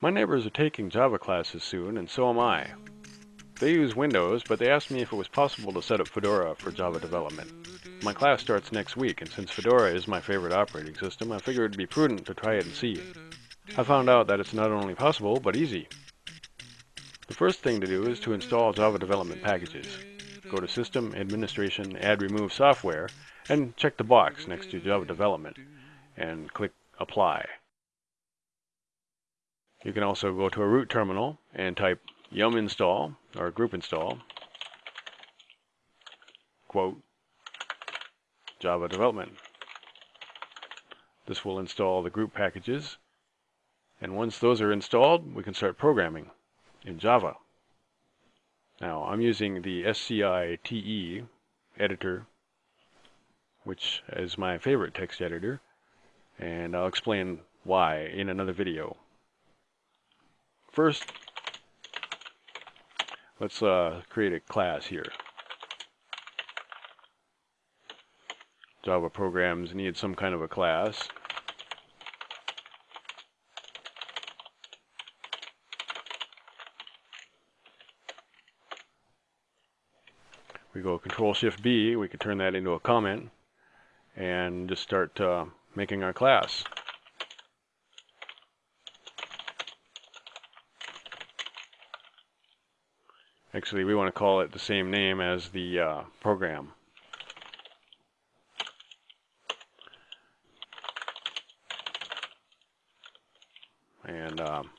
My neighbors are taking Java classes soon, and so am I. They use Windows, but they asked me if it was possible to set up Fedora for Java development. My class starts next week, and since Fedora is my favorite operating system, I figured it'd be prudent to try it and see. I found out that it's not only possible, but easy. The first thing to do is to install Java development packages. Go to System, Administration, Add Remove Software, and check the box next to Java Development, and click Apply. You can also go to a root terminal and type yum install or group install quote Java development. This will install the group packages and once those are installed we can start programming in Java. Now I'm using the SciTE editor which is my favorite text editor and I'll explain why in another video. First, let's uh, create a class here. Java programs need some kind of a class. We go Control Shift B, we can turn that into a comment and just start uh, making our class. Actually, we want to call it the same name as the uh, program. And um,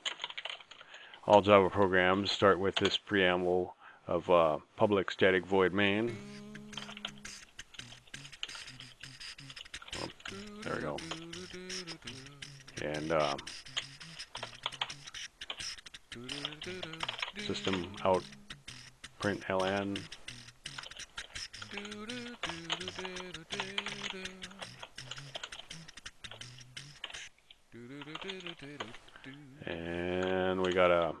all Java programs start with this preamble of uh, public static void main. Oh, there we go. And um, system out print ln and we gotta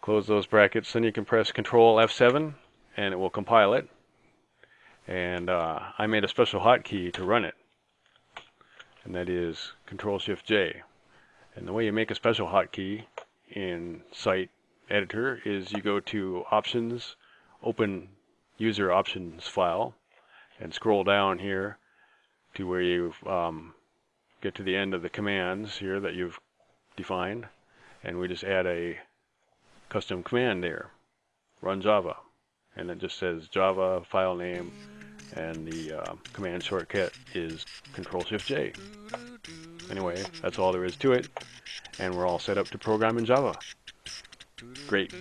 close those brackets. Then you can press control F7 and it will compile it. And uh, I made a special hotkey to run it. And that is control shift J. And the way you make a special hotkey in SciTE editor is you go to options, open user options file, and scroll down here to where you um, get to the end of the commands here that you've defined, and we just add a custom command there, run Java, and it just says Java file name, and the uh, command shortcut is Control Shift J. Anyway, that's all there is to it, and we're all set up to program in Java. Great.